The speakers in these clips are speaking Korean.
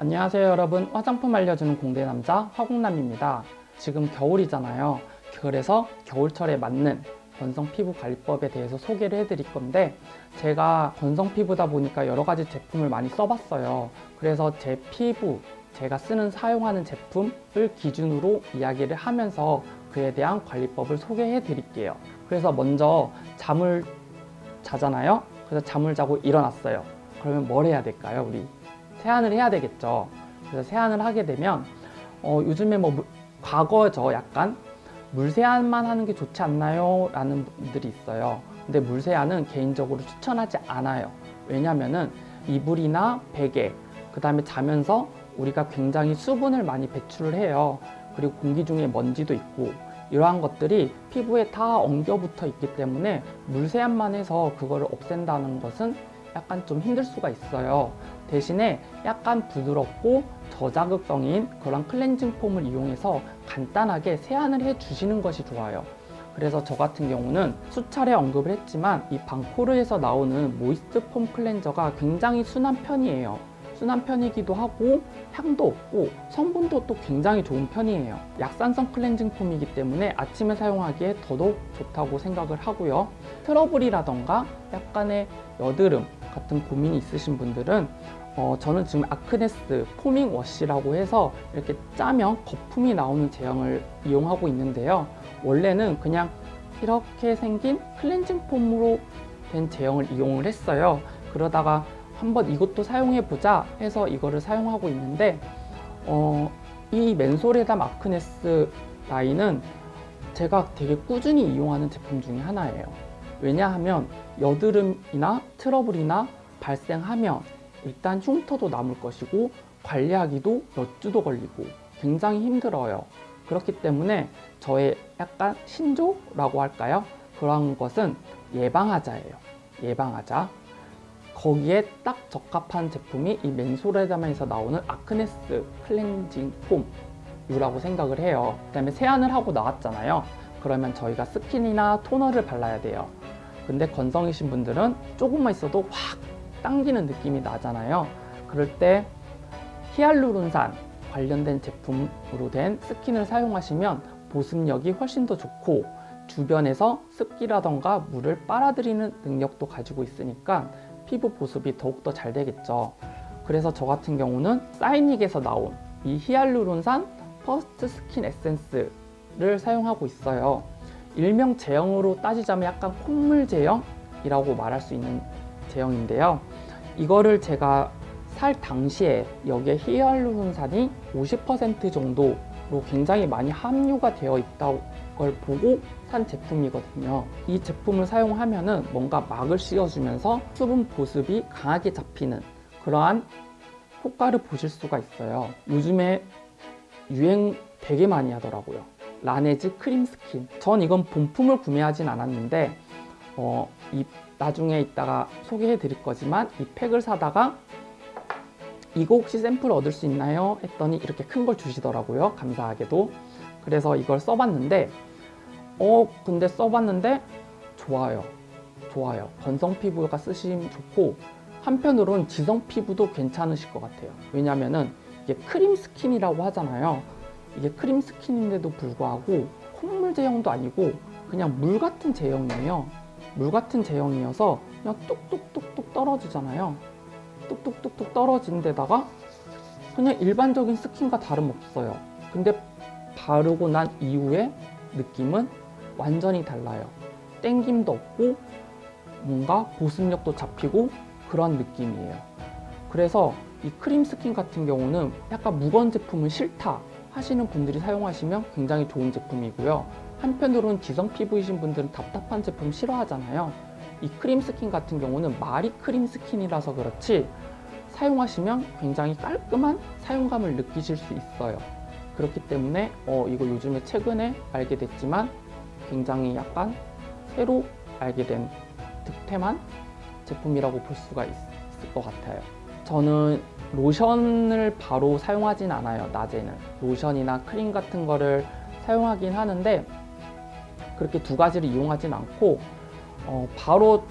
안녕하세요 여러분. 화장품 알려주는 공대 남자 화공남입니다. 지금 겨울이잖아요. 그래서 겨울철에 맞는 건성 피부 관리법에 대해서 소개를 해드릴 건데 제가 건성 피부다 보니까 여러 가지 제품을 많이 써봤어요. 그래서 제 피부 제가 쓰는 사용하는 제품을 기준으로 이야기를 하면서 그에 대한 관리법을 소개해 드릴게요. 그래서 먼저 잠을 자잖아요. 그래서 잠을 자고 일어났어요. 그러면 뭘 해야 될까요 우리 세안을 해야 되겠죠. 그래서 세안을 하게 되면 어, 요즘에 뭐 물, 과거죠. 약간 물세안만 하는 게 좋지 않나요? 라는 분들이 있어요. 근데 물세안은 개인적으로 추천하지 않아요. 왜냐면은 이불이나 베개 그 다음에 자면서 우리가 굉장히 수분을 많이 배출을 해요. 그리고 공기 중에 먼지도 있고 이러한 것들이 피부에 다 엉겨 붙어 있기 때문에 물세안만 해서 그거를 없앤다는 것은 약간 좀 힘들 수가 있어요. 대신에 약간 부드럽고 저자극성인 그런 클렌징 폼을 이용해서 간단하게 세안을 해 주시는 것이 좋아요. 그래서 저 같은 경우는 수차례 언급을 했지만 이 방코르에서 나오는 모이스트 폼 클렌저가 굉장히 순한 편이에요. 순한 편이기도 하고 향도 없고 성분도 또 굉장히 좋은 편이에요. 약산성 클렌징 폼이기 때문에 아침에 사용하기에 더더욱 좋다고 생각을 하고요. 트러블이라던가 약간의 여드름 같은 고민이 있으신 분들은 어, 저는 지금 아크네스 포밍 워시라고 해서 이렇게 짜면 거품이 나오는 제형을 이용하고 있는데요. 원래는 그냥 이렇게 생긴 클렌징 폼으로 된 제형을 이용을 했어요. 그러다가 한번 이것도 사용해 보자 해서 이거를 사용하고 있는데 어, 이 맨소레담 아크네스 라인은 제가 되게 꾸준히 이용하는 제품 중에 하나예요. 왜냐하면 여드름이나 트러블이나 발생하면 일단 흉터도 남을 것이고 관리하기도 몇 주도 걸리고 굉장히 힘들어요. 그렇기 때문에 저의 약간 신조라고 할까요? 그런 것은 예방하자예요. 예방하자. 거기에 딱 적합한 제품이 이 맨소레담에서 나오는 아크네스 클렌징 폼이라고 생각을 해요. 그 다음에 세안을 하고 나왔잖아요. 그러면 저희가 스킨이나 토너를 발라야 돼요 근데 건성이신 분들은 조금만 있어도 확 당기는 느낌이 나잖아요. 그럴 때 히알루론산 관련된 제품으로 된 스킨을 사용하시면 보습력이 훨씬 더 좋고 주변에서 습기라던가 물을 빨아들이는 능력도 가지고 있으니까 피부 보습이 더욱더 잘 되겠죠. 그래서 저 같은 경우는 사이닉에서 나온 이 히알루론산 퍼스트 스킨 에센스를 사용하고 있어요 일명 제형으로 따지자면 약간 콧물 제형이라고 말할 수 있는 제형인데요. 이거를 제가 살 당시에 여기에 히알루론산이 50% 정도로 굉장히 많이 함유가 되어 있다는 걸 보고 산 제품이거든요. 이 제품을 사용하면 뭔가 막을 씌워주면서 수분 보습이 강하게 잡히는 그러한 효과를 보실 수가 있어요. 요즘에 유행 되게 많이 하더라고요 라네즈 크림 스킨. 전 이건 본품을 구매하진 않았는데 어, 이 나중에 이따가 소개해 드릴 거지만 이 팩을 사다가 이거 혹시 샘플 얻을 수 있나요? 했더니 이렇게 큰 걸 주시더라고요. 감사하게도. 그래서 이걸 써봤는데 어 근데 써봤는데 좋아요. 좋아요. 건성 피부가 쓰시면 좋고 한편으론 지성 피부도 괜찮으실 것 같아요. 왜냐면은 이게 크림 스킨이라고 하잖아요 이게 크림 스킨인데도 불구하고 콧물 제형도 아니고 그냥 물 같은 제형이에요. 물 같은 제형이어서 그냥 뚝뚝뚝뚝 떨어지잖아요. 뚝뚝뚝뚝 떨어진 데다가 그냥 일반적인 스킨과 다름없어요. 근데 바르고 난 이후에 느낌은 완전히 달라요. 땡김도 없고 뭔가 보습력도 잡히고 그런 느낌이에요. 그래서 이 크림 스킨 같은 경우는 약간 무거운 제품은 싫다 하시는 분들이 사용하시면 굉장히 좋은 제품이고요. 한편으로는 지성 피부이신 분들은 답답한 제품 싫어하잖아요. 이 크림 스킨 같은 경우는 말이 크림 스킨이라서 그렇지 사용하시면 굉장히 깔끔한 사용감을 느끼실 수 있어요. 그렇기 때문에 어, 이거 요즘에 최근에 알게 됐지만 굉장히 약간 새로 알게 된 득템한 제품이라고 볼 수가 있, 있을 것 같아요. 저는 로션을 바로 사용하진 않아요 낮에는 로션이나 크림 같은 거를 사용하긴 하는데 그렇게 두 가지를 이용하진 않고 어, 바로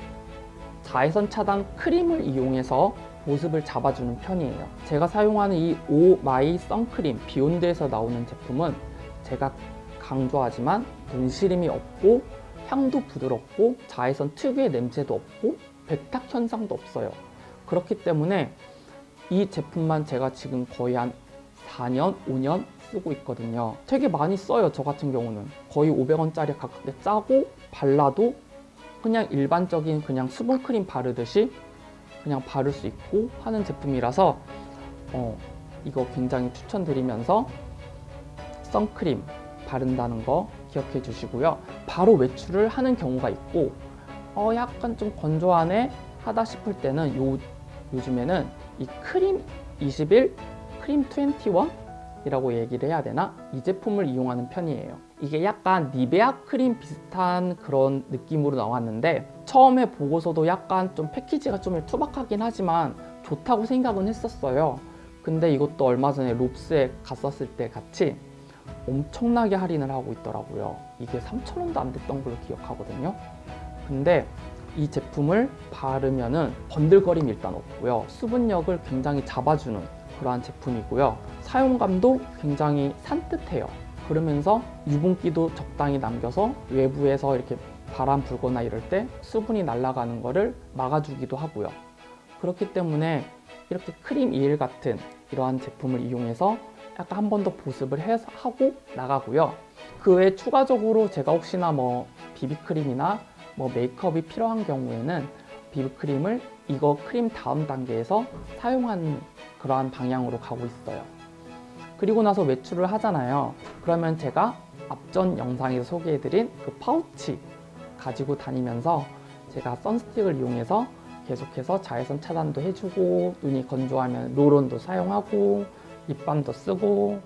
자외선 차단 크림을 이용해서 보습을 잡아주는 편이에요. 제가 사용하는 이 오마이 선크림 비욘드에서 나오는 제품은 제가 강조하지만 눈시림이 없고 향도 부드럽고 자외선 특유의 냄새도 없고 백탁 현상도 없어요. 그렇기 때문에 이 제품만 제가 지금 거의 한 4년, 5년 쓰고 있거든요. 되게 많이 써요, 저 같은 경우는. 거의 500원짜리 가깝게 짜고 발라도 그냥 일반적인 그냥 수분크림 바르듯이 그냥 바를 수 있고 하는 제품이라서 어, 이거 굉장히 추천드리면서 선크림 바른다는 거 기억해 주시고요. 바로 외출을 하는 경우가 있고 어, 약간 좀 건조하네 하다 싶을 때는 요, 요즘에는 이 크림 21, 크림 21이라고 얘기를 해야 되나? 이 제품을 이용하는 편이에요. 이게 약간 니베아 크림 비슷한 그런 느낌으로 나왔는데 처음에 보고서도 약간 좀 패키지가 좀 투박하긴 하지만 좋다고 생각은 했었어요. 근데 이것도 얼마 전에 롭스에 갔었을 때 같이 엄청나게 할인을 하고 있더라고요. 이게 3,000원도 안 됐던 걸로 기억하거든요. 근데 이 제품을 바르면은 번들거림이 일단 없고요. 수분력을 굉장히 잡아주는 그러한 제품이고요. 사용감도 굉장히 산뜻해요. 그러면서 유분기도 적당히 남겨서 외부에서 이렇게 바람 불거나 이럴 때 수분이 날아가는 거를 막아주기도 하고요. 그렇기 때문에 이렇게 크림 이일 같은 이러한 제품을 이용해서 약간 한 번 더 보습을 해서 하고 나가고요. 그 외에 추가적으로 제가 혹시나 뭐 비비크림이나 뭐 메이크업이 필요한 경우에는 비비크림을 이거 크림 다음 단계에서 사용하는 그러한 방향으로 가고 있어요. 그리고 나서 외출을 하잖아요. 그러면 제가 앞전 영상에서 소개해드린 그 파우치 가지고 다니면서 제가 선스틱을 이용해서 계속해서 자외선 차단도 해주고 눈이 건조하면 롤온도 사용하고 립밤도 쓰고